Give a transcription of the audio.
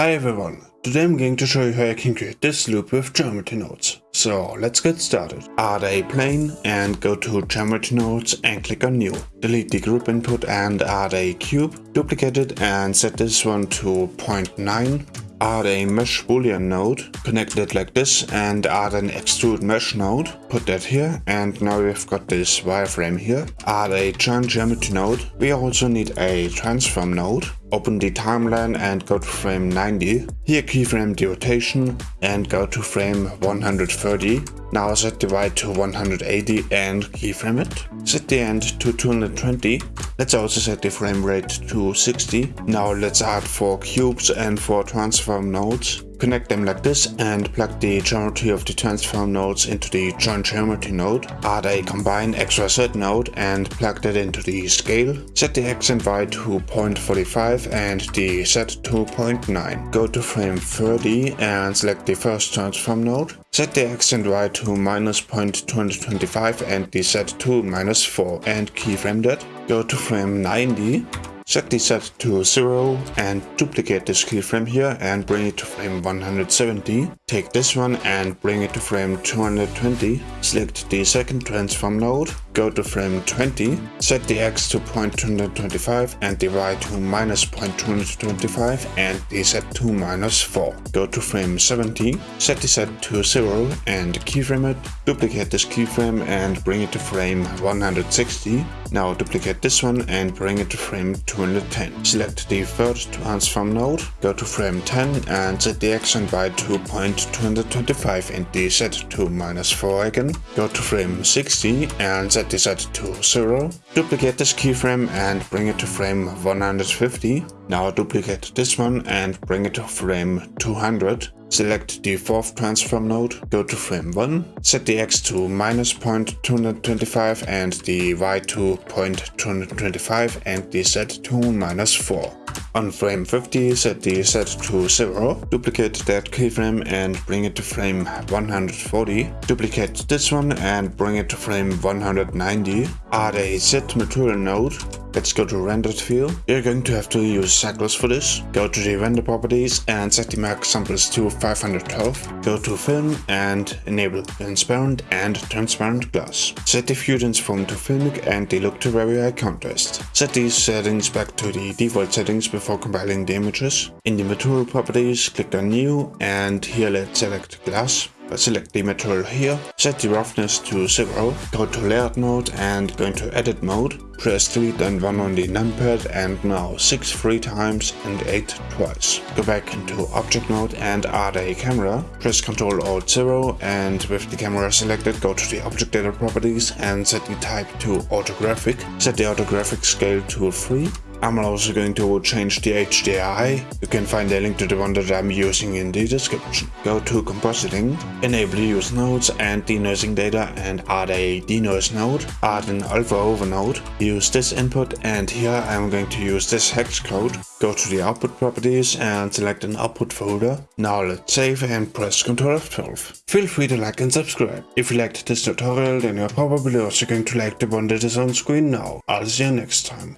Hi everyone, today I'm going to show you how you can create this loop with geometry nodes. So let's get started. Add a plane and go to geometry nodes and click on new. Delete the group input and add a cube, duplicate it and set this one to 0.9 add a mesh boolean node, connect it like this and add an extrude mesh node, put that here and now we've got this wireframe here. Add a join geometry node. We also need a transform node. Open the timeline and go to frame 90. Here keyframe the rotation and go to frame 130. Now set the Y to 180 and keyframe it. Set the end to 220. Let's also set the frame rate to 60. Now let's add 4 cubes and 4 transform nodes. Connect them like this and plug the geometry of the transform nodes into the join geometry node. Add a combine XYZ node and plug that into the scale. Set the X and Y to 0.45 and the Z to 0.9. Go to frame 30 and select the first transform node. Set the X and Y to minus 0.225 and the Z to minus 4 and keyframe that. Go to frame 90 Set the Z to 0 and duplicate this keyframe here and bring it to frame 170. Take this one and bring it to frame 220. Select the second transform node, go to frame 20, set the x to 0.225 and the y to minus 0.225 and the z to minus 4. Go to frame 70, set the z to 0 and keyframe it, duplicate this keyframe and bring it to frame 160. Now duplicate this one and bring it to frame 210. Select the third transform node, go to frame 10 and set the x and y to 0.225 and the z to minus 4 again. Go to frame 60 and set the z to 0. Duplicate this keyframe and bring it to frame 150. Now duplicate this one and bring it to frame 200. Select the fourth transform node, go to frame 1, set the x to minus 0.225 and the y to 0.225 and the z to minus 4. On frame 50, set the Z to 0, duplicate that keyframe and bring it to frame 140. Duplicate this one and bring it to frame 190. Add a set material node. Let's go to rendered view. You're going to have to use cycles for this. Go to the render properties and set the max samples to 512. Go to film and enable transparent and transparent glass. Set the view transform to filmic and the look to very high contrast. Set these settings back to the default settings before compiling the images. In the material properties, click on new and here let's select glass. Select the material here, set the roughness to 0, go to layered mode and go into edit mode. Press delete and 1 on the numpad and now 6 three times and 8 twice. Go back into object mode and add a camera. Press Ctrl Alt 0 and with the camera selected go to the object data properties and set the type to orthographic. Set the orthographic scale to 3 I'm also going to change the HDRI. You can find a link to the one that I'm using in the description. Go to compositing, enable use nodes and denoising data and add a denoise node. Add an alpha over node. Use this input and here I'm going to use this hex code. Go to the output properties and select an output folder. Now let's save and press Ctrl F12. Feel free to like and subscribe. If you liked this tutorial then you're probably also going to like the one that is on screen now. I'll see you next time.